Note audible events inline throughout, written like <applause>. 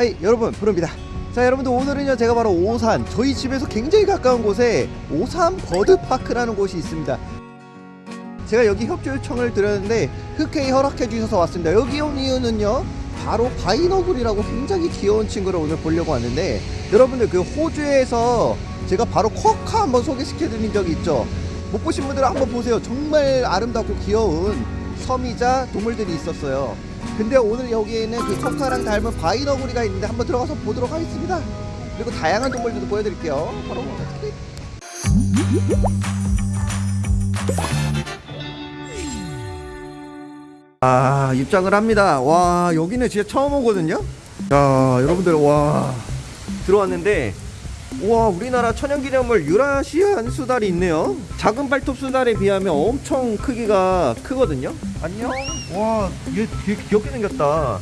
Hi 여러분 브르입니다. 자 여러분들 오늘은요 제가 바로 오산 저희 집에서 굉장히 가까운 곳에 오산 버드파크라는 곳이 있습니다. 제가 여기 협조 요청을 드렸는데 흔쾌히 허락해 주셔서 왔습니다. 여기 온 이유는요 바로 바위너구리라고 굉장히 귀여운 친구를 오늘 보려고 왔는데 여러분들 그 호주에서 제가 바로 쿼카 한번 소개시켜 드린 적이 있죠? 못 보신 분들은 한번 보세요. 정말 아름답고 귀여운 섬이자 동물들이 있었어요 근데 오늘 여기에는 그 쿼카랑 닮은 바이너구리가 있는데 한번 들어가서 보도록 하겠습니다. 그리고 다양한 동물들도 보여드릴게요. 바로 클릭. 아 입장을 합니다. 와 여기는 진짜 처음 오거든요? 자 여러분들 와. 들어왔는데 와 우리나라 천연기념물 유라시안 수달이 있네요. 작은 발톱 수달에 비하면 엄청 크기가 크거든요. 안녕. 와얘 되게 귀엽게 생겼다.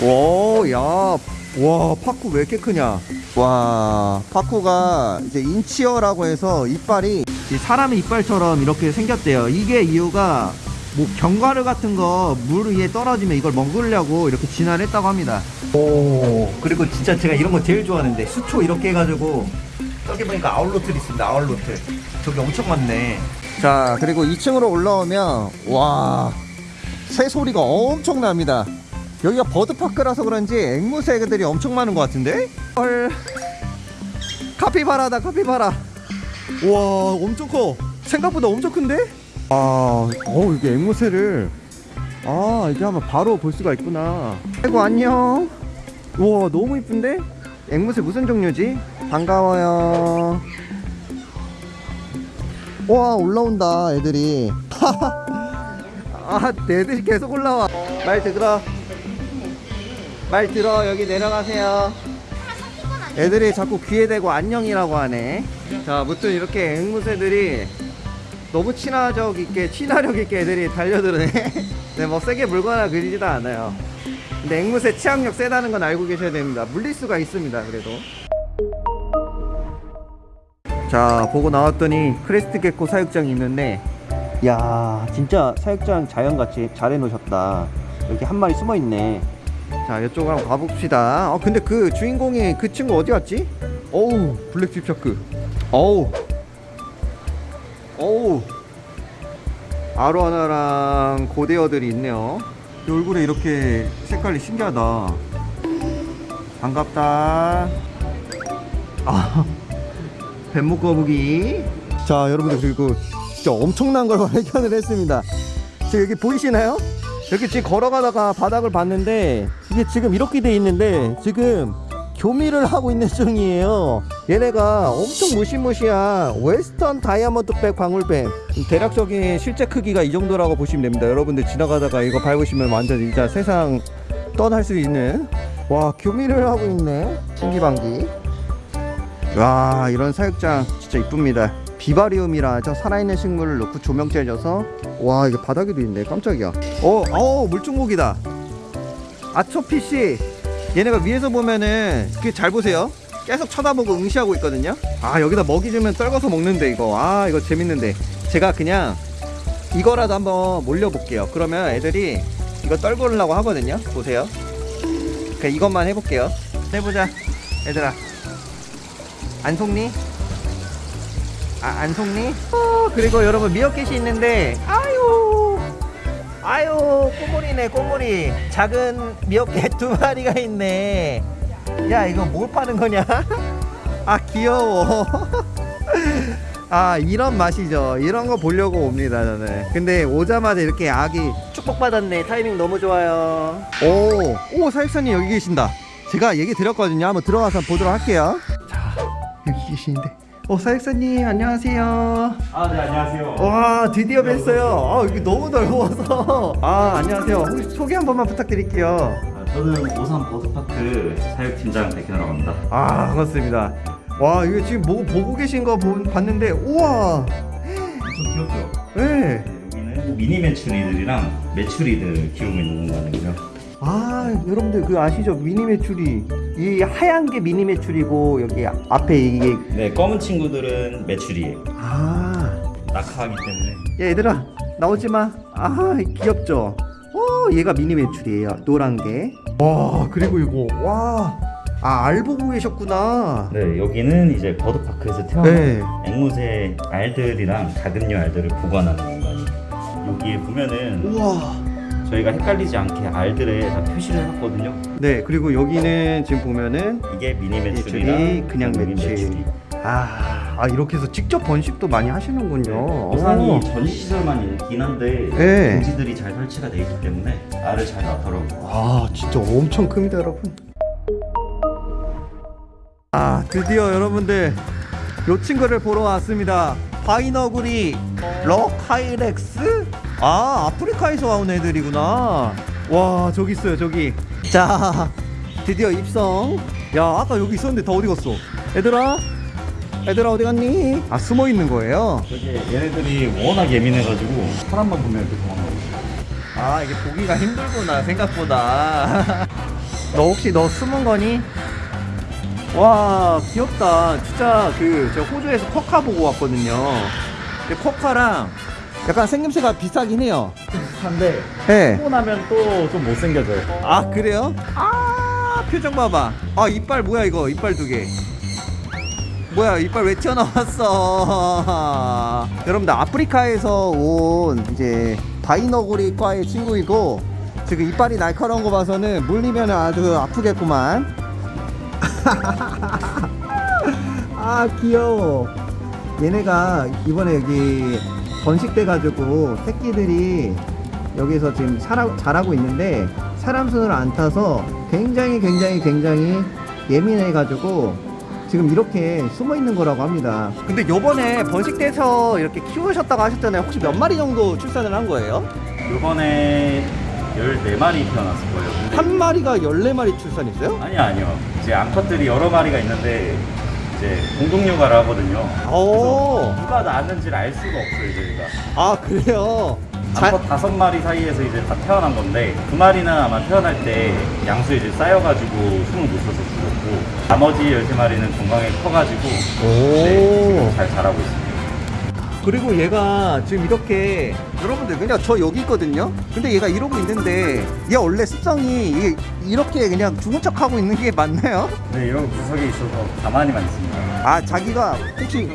와야 와 파쿠 왜 이렇게 크냐? 와 파쿠가 이제 인치어라고 해서 이빨이 이 사람의 이빨처럼 이렇게 생겼대요. 이게 이유가 뭐 견과류 같은 거 물 위에 떨어지면 이걸 먹으려고 이렇게 진화했다고 합니다. 오 그리고 진짜 제가 이런 거 제일 좋아하는데 수초 이렇게 해가지고 저기 보니까 아울로틀 있습니다. 아울로틀 저기 엄청 많네. 자 그리고 2층으로 올라오면 와 새소리가 엄청납니다. 여기가 버드파크라서 그런지 앵무새들이 엄청 많은 것 같은데? 헐 카피바라다 카피바라 와 엄청 커 생각보다 엄청 큰데? 아, 어 이게 앵무새를 아 이렇게 하면 바로 볼 수가 있구나. 아이고 안녕. 우와 너무 이쁜데? 앵무새 무슨 종류지? 반가워요. 와 올라온다 애들이. <laughs> 아 애들이 계속 올라와. 말 들어. 말 들어 여기 내려가세요. 애들이 자꾸 귀에 대고 안녕이라고 하네. 자, 무튼 이렇게 앵무새들이 너무 친화적 있게 친화력 있게 애들이 달려드네. <laughs> 네, 뭐 세게 물거나 그러지도 않아요. 근데 앵무새 치악력 세다는 건 알고 계셔야 됩니다. 물릴 수가 있습니다 그래도. 자 보고 나왔더니 crest gecko 사육장이 있는데 야 진짜 사육장 자연같이 잘 해놓으셨다. 여기 한 마리 숨어있네. 자 이쪽으로 한번 가봅시다. 어 근데 그 주인공이 그 친구 어디 갔지? 어우 blacktip shark. 어우 어우. 아로하나랑 고대어들이 있네요. 이 얼굴에 이렇게 색깔이 신기하다. 반갑다. 아 <laughs> 뱀목 거북이. 자 여러분들 그리고 진짜 엄청난 걸 <laughs> 발견을 했습니다. 지금 여기 보이시나요? 이렇게 지금 걸어가다가 바닥을 봤는데 이게 지금 이렇게 돼 있는데 지금 교미를 하고 있는 중이에요. 얘네가 엄청 무시무시한 웨스턴 다이아몬드백 방울뱀 대략적인 실제 크기가 이 정도라고 보시면 됩니다. 여러분들 지나가다가 이거 밟으시면 완전 진짜 세상 떠날 수 있는. 와 교미를 하고 있네. 신기방기. 와 이런 사육장 진짜 이쁩니다. 비바리움이라 저 살아있는 식물을 넣고 조명 째져서. 와 이게 바닥에도 있네. 깜짝이야. 어, 어 물중고기다. 아초피씨 얘네가 위에서 보면은 그 잘 보세요. 계속 쳐다보고 응시하고 있거든요. 아 여기다 먹이 주면 떨궈서 먹는데 이거. 아 이거 재밌는데. 제가 그냥 이거라도 한번 몰려 볼게요. 그러면 애들이 이거 떨구려고 하거든요. 보세요. 그냥 이것만 해볼게요. 해보자. 얘들아. 안 속니? 아, 안 속니? 어, 그리고 여러분 미어캣이 있는데. 아유 아유 꼬물이네 꼬물이. 작은 미어캣 <laughs> 두 마리가 있네. 야 이거 뭘 파는 거냐? <laughs> 아 귀여워. <laughs> 아 이런 맛이죠. 이런 거 보려고 옵니다 저는. 근데 오자마자 이렇게 아기 축복받았네. 타이밍 너무 좋아요. 오오 사육사님 여기 계신다. 제가 얘기 드렸거든요. 한번 들어가서 보도록 할게요. 자 여기 계시는데 어 사육사님 안녕하세요 아, 네, 안녕하세요. 와 드디어 뵀어요 아 여기 너무 넓어서 아 안녕하세요 혹시 소개 한 번만 부탁드릴게요 아, 저는 오산 버드파크 사육팀장 백현이라고 합니다. 아 반갑습니다 와 이거 지금 뭐 보고 계신 거 보- 봤는데 우와 엄청 귀엽죠? 네. 네, 여기는 미니 메추리들이랑 메추리들 키우고 있는 공간이고요. 아 여러분들 그 아시죠 미니 메추리 이 하얀 게 미니 메추리고 여기 앞에 이게 네, 검은 친구들은 메추리예요. 아 낙하하기 때문에. 야, 얘들아 나오지 마. 아 귀엽죠. 어 얘가 미니 메추리예요. 노란 게. 와 그리고 이거 와 아, 알 보고 계셨구나. 네, 여기는 이제 버드파크에서 태어난 네. 앵무새 알들이랑 가금류 알들을 보관하는 공간이. 여기에 보면은 우와. 저희가 헷갈리지 않게 알들에 다 표시를 해놨거든요. 네, 그리고 여기는 지금 보면은 이게 미니 매출이 그냥 매출. 아, 아 이렇게 해서 직접 번식도 많이 하시는군요. 우산이 오. 전시시설만 있긴 한데 네. 공지들이 잘 설치가 돼 있기 때문에 알을 잘 낳더라고요. 아 진짜 엄청 큽니다 여러분 아 드디어 여러분들 요 친구를 보러 왔습니다 바위너구리 rock hyrax 아 아프리카에서 온 애들이구나. 와 저기 있어요 저기. 자 드디어 입성. 야 아까 여기 있었는데 다 어디 갔어? 얘들아? 얘들아 어디 갔니? 아 숨어 있는 거예요? 저게 얘네들이 워낙 예민해가지고 사람만 보면 이렇게 도망가고 아 이게 보기가 힘들구나 생각보다. 너 혹시 너 숨은 거니? 와 귀엽다. 진짜 그 제가 호주에서 쿼카 보고 왔거든요. 근데 쿼카랑 약간 생김새가 비슷하긴 해요. 비슷한데 네. 하고 나면 또 좀 못생겨져요. 아 그래요? 아 표정 봐봐. 아 이빨 뭐야 이거? 이빨 두개. 뭐야 이빨 왜 튀어나왔어? <laughs> 여러분들 아프리카에서 온 이제 바이너구리과의 친구이고 지금 이빨이 날카로운 거 봐서는 물리면 아주 아프겠구만. <laughs> 아 귀여워. 얘네가 이번에 여기 번식돼 가지고 새끼들이 여기서 지금 살아, 자라고 있는데 사람 손을 안 타서 굉장히 굉장히 굉장히 예민해 가지고 지금 이렇게 숨어 있는 거라고 합니다. 근데 요번에 번식돼서 이렇게 키우셨다고 하셨잖아요. 혹시 몇 마리 정도 출산을 한 거예요? 이번에 14마리 태어났을 거예요. 근데 한 마리가 14마리 출산했어요? 아니요 아니요. 이제 암컷들이 여러 마리가 있는데 이제 공동 육아를 하거든요. 오. 누가 낳았는지를 알 수가 없어요 저희가. 아, 그래요? 자, 암컷 다섯 마리 사이에서 이제 다 태어난 건데 두 마리는 아마 태어날 때 양수에 이제 쌓여가지고 숨을 못 쉬어서 죽었고 나머지 열세 마리는 건강에 커가지고 네, 지금 잘 자라고 있습니다. 그리고 얘가 지금 이렇게 여러분들 그냥 저 여기 있거든요 근데 얘가 이러고 있는데 얘 원래 습성이 이- 이렇게 그냥 죽은 척 하고 있는 게 맞나요? 네 이런 구석에 있어서 가만히만 있습니다. 아 자기가 혹시.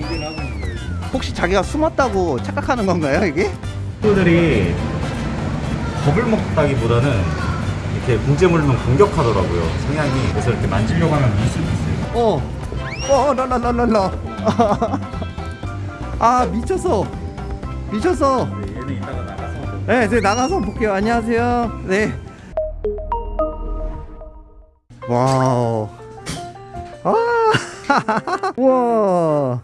혹시 자기가 숨었다고 착각하는 건가요 이게? 친구들이 겁을 먹다기보다는 이렇게 공재 물면 공격하더라고요 성향이 그래서 이렇게 만지려고 하면 물 수도 있어요. 어, 어, 랄랄랄랄라. <laughs> 아 미쳤어, 미쳤어. 네, 얘는 이따가 나가서 네, 이제 나가서 볼게요. 안녕하세요. 네. 와우. 아, <laughs> 와.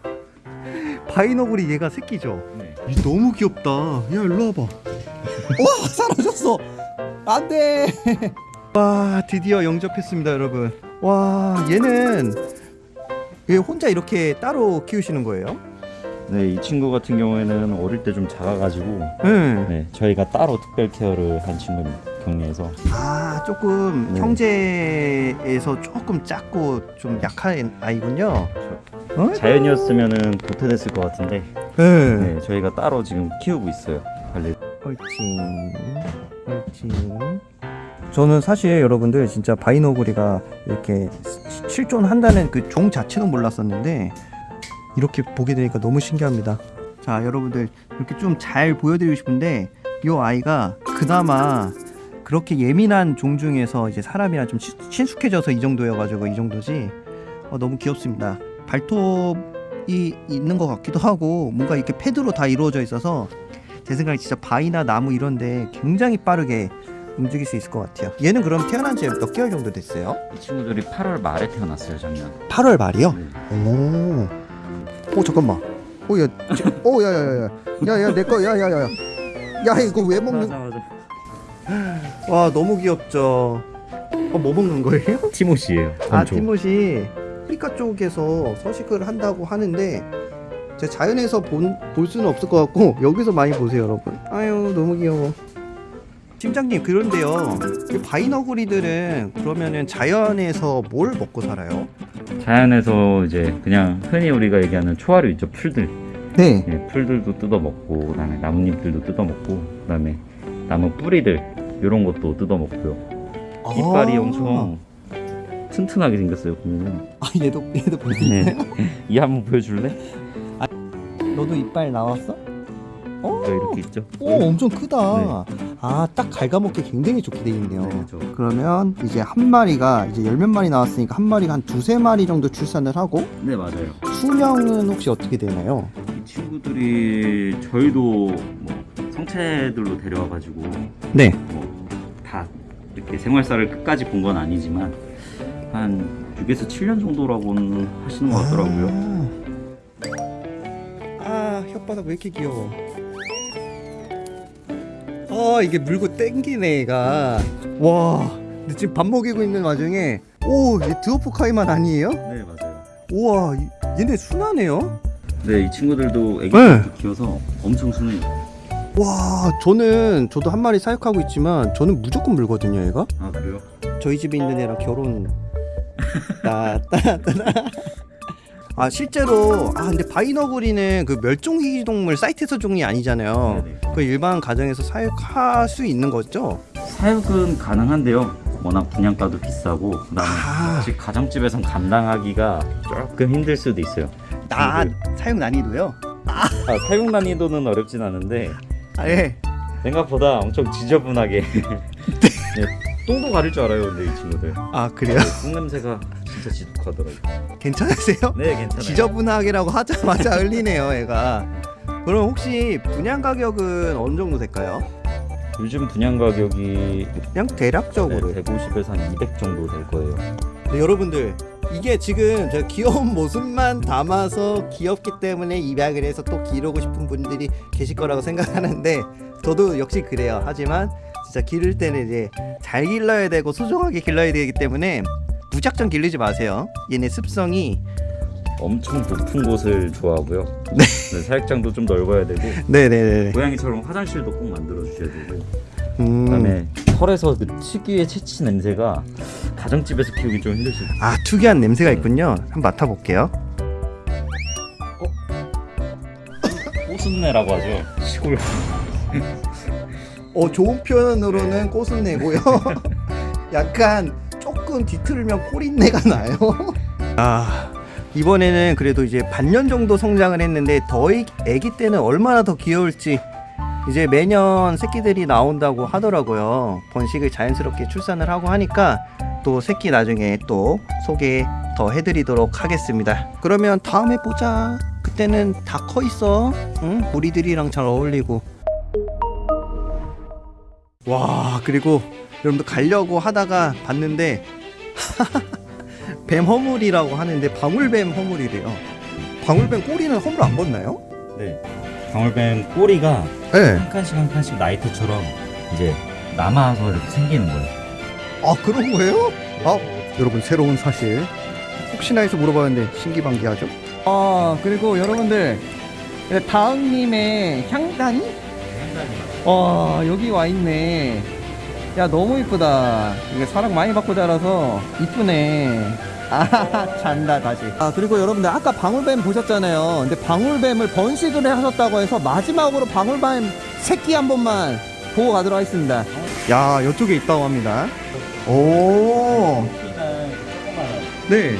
바이너구리 얘가 새끼죠. 네. 이 너무 귀엽다. 야 일로 와봐. 와 사라졌어. 안돼. <laughs> 와 드디어 영접했습니다 여러분. 와 얘는 얘 혼자 이렇게 따로 키우시는 거예요? 네, 이 친구 같은 경우에는 어릴 때 좀 작아가지고 네. 네, 저희가 따로 특별 케어를 한 친구입니다. 격리해서. 아 조금 네. 형제에서 조금 작고 좀 약한 아이군요. 어? 자연이었으면은 도태됐을 것 같은데 네. 네, 저희가 따로 지금 키우고 있어요. 관리. 헐칭 헐칭 저는 사실 여러분들 진짜 바이너구리가 이렇게 시- 실존한다는 그 종 자체도 몰랐었는데 이렇게 보게 되니까 너무 신기합니다 자 여러분들 이렇게 좀 잘 보여드리고 싶은데 이 아이가 그나마 그렇게 예민한 종 중에서 이제 사람이랑 좀 친- 친숙해져서 이 정도여가지고 이 정도지 어, 너무 귀엽습니다 발톱이 있는 것 같기도 하고 뭔가 이렇게 패드로 다 이루어져 있어서 제 생각에 진짜 바위나 나무 이런데 굉장히 빠르게 움직일 수 있을 것 같아요. 얘는 그럼 태어난 지 몇 개월 정도 됐어요? 이 친구들이 8월 말에 태어났어요, 작년. 8월 말이요? 네. 오, 오 잠깐만. 오, 야, 지- 오, 야, 야, 야, 야, 야, 야, 내 거, 야, 야, 야, 야, 야, 이거 왜 먹는? 맞아, 맞아. 와, 너무 귀엽죠. 어, 뭐 먹는 거예요? <laughs> 티모시예요. 아, 티모시 아프리카 쪽에서 서식을 한다고 하는데 제 자연에서 본, 볼 수는 없을 것 같고 여기서 많이 보세요, 여러분. 아유, 너무 귀여워. 팀장님 그런데요, 이 바이너구리들은 그러면은 자연에서 뭘 먹고 살아요? 자연에서 이제 그냥 흔히 우리가 얘기하는 초화류 있죠, 풀들. 네. 예, 풀들도 뜯어 먹고 그다음에 나뭇잎들도 뜯어 먹고 그다음에 나무 뿌리들 이런 것도 뜯어 먹고요. 이빨이 아. 엄청 튼튼하게 생겼어요 보면은. 아 얘도 얘도 볼수 네. 이 한번 보여줄래? 너도 이빨 나왔어? 어? 네, 이렇게 있죠. 오 엄청 크다. 아딱 갉아먹기 굉장히 좋게 돼 있네요. 네, 그렇죠. 그러면 이제 한 마리가 이제 열 몇 마리 나왔으니까 한 마리가 한 두세 마리 정도 출산을 하고 네 맞아요. 수명은 혹시 어떻게 되나요? 이 친구들이 저희도 뭐 성체들로 데려와가지고 네. 뭐 다 이렇게 생활사를 끝까지 본 건 아니지만 한 6에서 7년 정도라고는 하시는 것 같더라고요. 아, 아 혓바닥 왜 이렇게 귀여워? 아 이게 물고 땡기네 얘가. 와. 근데 지금 밥 먹이고 있는 와중에 오얘 드워프카이만 아니에요? 네 맞아요. 우와 이- 얘네 순하네요. 네이 친구들도 애기 네. 키워서 엄청 순해요. 와 저는 저도 한 마리 사육하고 있지만 저는 무조건 물거든요 얘가. 아 그래요? 저희 집에 있는 애랑 결혼 <laughs> 따따따 아 실제로 아 근데 바이너구리는 그 멸종위기동물 사이트에서 종이 아니잖아요 네네. 그 일반 가정에서 사육할 수 있는 거죠? 사육은 가능한데요. 워낙 분양가도 비싸고 그다음에 아. 가정집에선 감당하기가 조금 힘들 수도 있어요. 나 네. 사육 난이도요? 아, 사육 난이도는 어렵진 않은데 아 예 생각보다 엄청 지저분하게 <laughs> 네, 똥도 가릴 줄 알아요 근데 이 친구들 아 그래요? 네, 똥 냄새가 진짜 지독하더라고요 괜찮으세요? 네 괜찮아요. 지저분하게라고 하자마자 <laughs> 흘리네요 얘가. 그럼 혹시 분양 가격은 어느 정도 될까요? 요즘 분양 가격이 그냥 네, 대략적으로. 150에서 한 200 정도 될 거예요. 네, 여러분들 이게 지금 제가 귀여운 모습만 담아서 귀엽기 때문에 입양을 해서 또 기르고 싶은 분들이 계실 거라고 생각하는데 저도 역시 그래요. 하지만 진짜 기를 때는 이제 잘 길러야 되고 소중하게 길러야 되기 때문에 무작정 기르지 마세요. 얘네 습성이 엄청 높은 곳을 좋아하고요. 네. 사육장도 좀 넓어야 되고 네네네. 고양이처럼 화장실도 꼭 만들어 주셔야 되고 음... 그다음에 털에서 그 특유의 채취 냄새가 가정집에서 키우기 좀 있어요 아 특이한 냄새가 있군요. 한번 맡아볼게요. 꽃순내라고 하죠? 시골. 어 좋은 표현으로는 꽃은 내고요. <laughs> 약간 조금 뒤틀면 꼬린내가 나요. 아 이번에는 그래도 이제 반년 정도 성장을 했는데 더 애- 애기 때는 얼마나 더 귀여울지 이제 매년 새끼들이 나온다고 하더라고요. 번식을 자연스럽게 출산을 하고 하니까 또 새끼 나중에 또 소개 더 해드리도록 하겠습니다. 그러면 다음에 보자. 그때는 다 커 있어. 응? 우리들이랑 잘 어울리고. 와 그리고 여러분들 가려고 하다가 봤는데 <laughs> 뱀 허물이라고 하는데 방울뱀 허물이래요 방울뱀 꼬리는 허물 안 벗나요? 네 방울뱀 꼬리가 네. 한 칸씩 한 칸씩 나이트처럼 이제 남아서 이렇게 생기는 거예요. 아 그런 거예요? 아 여러분 새로운 사실 혹시나 해서 물어봤는데 신기반기하죠 아 그리고 여러분들 다음님의 향단이? 와 여기 와 있네 야 너무 이쁘다. 이게 사랑 많이 받고 자라서 이쁘네. 아 <laughs> 잔다 다시. 아 그리고 여러분들 아까 방울뱀 보셨잖아요. 근데 방울뱀을 번식을 하셨다고 해서 마지막으로 방울뱀 새끼 한 번만 보고 가도록 하겠습니다. 야 이쪽에 있다고 합니다. 오. 네.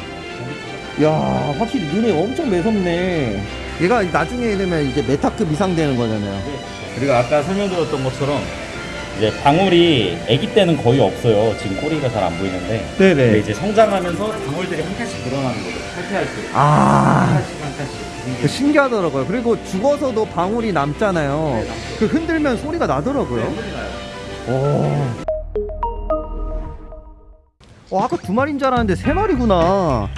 야, 확실히 눈이 엄청 매섭네. 얘가 나중에 되면 이제 메타급 이상 되는 거잖아요. 그리고 아까 설명드렸던 것처럼 이제 방울이 아기 때는 거의 없어요. 지금 꼬리가 잘 안 보이는데 네네. 이제 성장하면서 방울들이 한 칸씩 늘어나는 거죠. 탈퇴할 때. 한 아, 칸씩 한 칸씩. 신기하더라고요. 그리고 죽어서도 방울이 남잖아요. 그 흔들면 소리가 나더라고요. 오. 어, 아까 두 마리인 줄 알았는데 세 마리구나.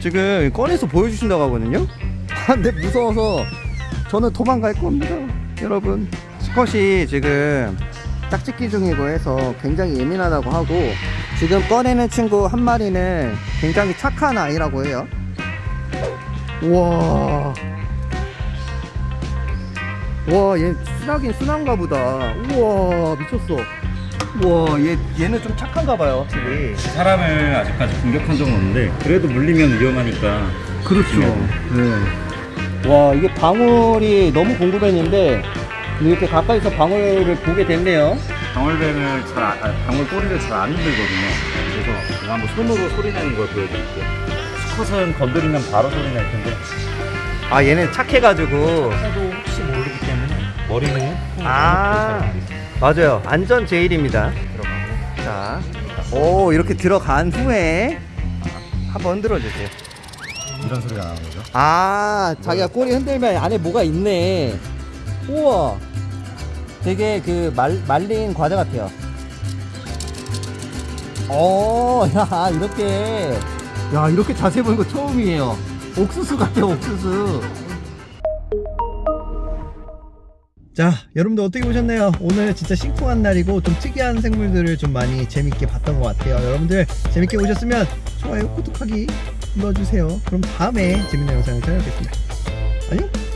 지금 꺼내서 보여주신다고 하거든요. 아, 근데 무서워서 저는 도망갈 겁니다. 여러분. 수컷이 지금 짝짓기 중이고 해서 굉장히 예민하다고 하고 지금 꺼내는 친구 한 마리는 굉장히 착한 아이라고 해요. 우와. 와, 얘 순하긴 순한가 보다. 우와, 미쳤어. 우와, 얘, 얘는 좀 착한가 봐요, 확실히. 사람을 아직까지 공격한 적은 없는데 그래도 물리면 위험하니까. 그렇죠. 네. 와, 이게 방울이 너무 궁금했는데, 이렇게 가까이서 방울을 보게 됐네요. 방울뱀을 잘 아, 방울 꼬리를 잘 안 흔들거든요. 그래서 제가 한번 손으로 소리 내는 걸 보여드릴게요. 수컷은 건드리면 바로 소리 낼 텐데 아 얘는 착해가지고 해도 혹시 모르기 때문에 머리는 아. 맞아요 안전 제일입니다 들어가고 자, 오 이렇게 들어간 후에 한번 흔들어 주세요. 이런 소리가 나는 거죠. 아, 자기가 꼬리 흔들면 안에 뭐가 있네. 우와, 되게 그 말, 말린 과자 같아요. 어, <laughs> 야 이렇게, 야 이렇게 자세히 보는 거 처음이에요. 옥수수 같아요, 옥수수. 자, 여러분들 어떻게 보셨나요? 오늘 진짜 심쿵한 날이고 좀 특이한 생물들을 좀 많이 재밌게 봤던 것 같아요. 여러분들 재밌게 보셨으면 좋아요, 구독하기 눌러주세요. 그럼 다음에 재밌는 영상을 찾아뵙겠습니다. 안녕!